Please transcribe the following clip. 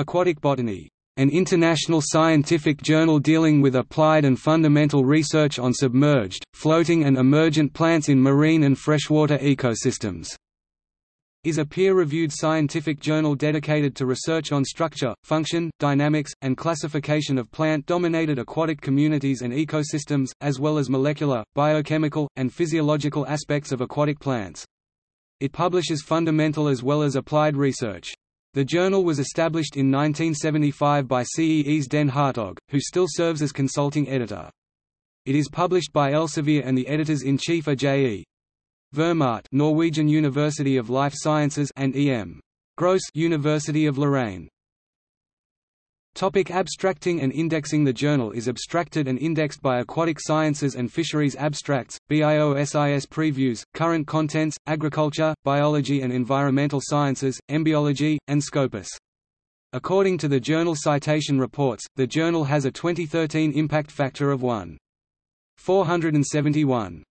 Aquatic Botany, an international scientific journal dealing with applied and fundamental research on submerged, floating and emergent plants in marine and freshwater ecosystems is a peer-reviewed scientific journal dedicated to research on structure, function, dynamics, and classification of plant-dominated aquatic communities and ecosystems, as well as molecular, biochemical, and physiological aspects of aquatic plants. It publishes fundamental as well as applied research. The journal was established in 1975 by Cees Den Hartog, who still serves as consulting editor. It is published by Elsevier and the editors-in-chief are J.E. Vermaat Norwegian University of Life Sciences and E.M. Gross University of Lorraine. Topic abstracting and indexing The journal is abstracted and indexed by Aquatic Sciences and Fisheries Abstracts, BIOSIS Previews, Current Contents, Agriculture, Biology and Environmental Sciences, EMBiology, and Scopus. According to the Journal Citation Reports, the journal has a 2013 impact factor of 1.471.